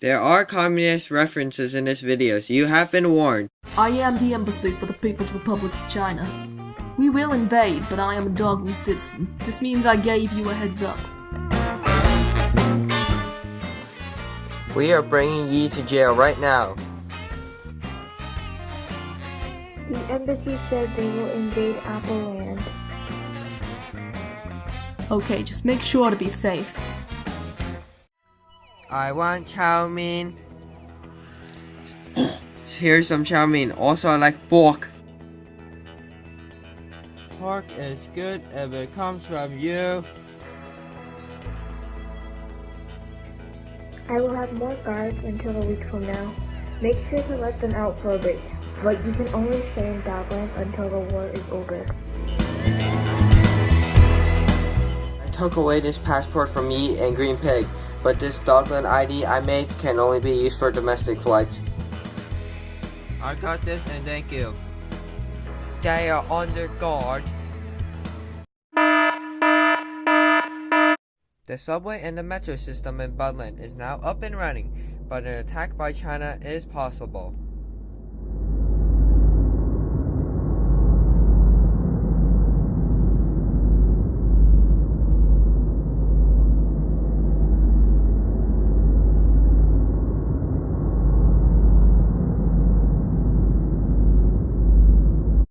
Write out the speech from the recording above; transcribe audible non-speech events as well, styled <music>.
There are communist references in this video, so you have been warned. I am the embassy for the People's Republic of China. We will invade, but I am a Dogman citizen. This means I gave you a heads up. We are bringing Yi to jail right now. The embassy said they will invade Apple Land. Okay, just make sure to be safe. I want chow mein. <coughs> Here's some chow mein. Also, I like pork. Pork is good if it comes from you. I will have more guards until a week from now. Make sure to let them out for a bit, but you can only stay in Dogland until the war is over. I took away this passport from me and Green Pig, but this Dogland ID I made can only be used for domestic flights. I got this and thank you. They are under guard. The subway and the metro system in Budland is now up and running, but an attack by China is possible.